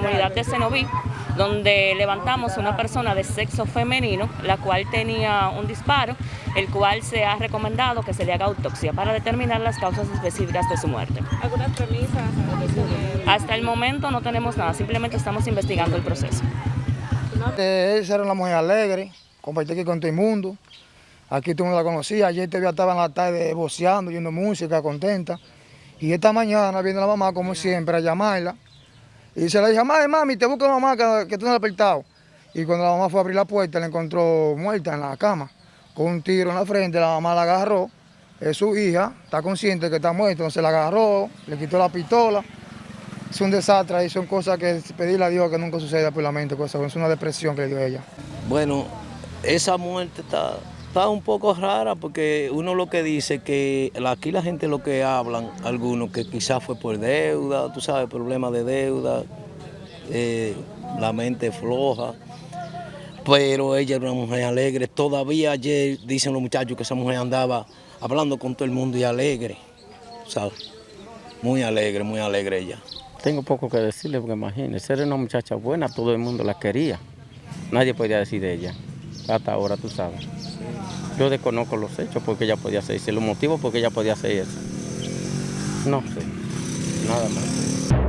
de Cenoví, donde levantamos una persona de sexo femenino, la cual tenía un disparo, el cual se ha recomendado que se le haga autopsia para determinar las causas específicas de su muerte. ¿Algunas premisas? Hasta el momento no tenemos nada, simplemente estamos investigando el proceso. Eh, Esa era una mujer alegre, compartí aquí con todo el mundo. Aquí tú no la conocía, ayer te estaba en la tarde voceando, oyendo música, contenta. Y esta mañana viene la mamá, como siempre, a llamarla. Y se le dijo, mami, mami, te busco mamá que, que tú no la has despertado. Y cuando la mamá fue a abrir la puerta, la encontró muerta en la cama, con un tiro en la frente, la mamá la agarró. Es su hija, está consciente que está muerta, entonces la agarró, le quitó la pistola. Es un desastre y son cosas que pedirle a Dios que nunca suceda por la mente, cosas, es una depresión que le dio ella. Bueno, esa muerte está, está un poco rara porque uno lo que dice que aquí la gente lo que hablan, algunos que quizás fue por deuda, tú sabes, problemas de deuda, eh, la mente floja, pero ella era una mujer alegre. Todavía ayer dicen los muchachos que esa mujer andaba hablando con todo el mundo y alegre, ¿sabes? Muy alegre, muy alegre ella. Tengo poco que decirle porque imagínese, era una muchacha buena, todo el mundo la quería. Nadie podía decir de ella, hasta ahora tú sabes. Yo desconozco los hechos porque ella podía hacer eso, los motivos porque ella podía hacer eso. No sé, nada más.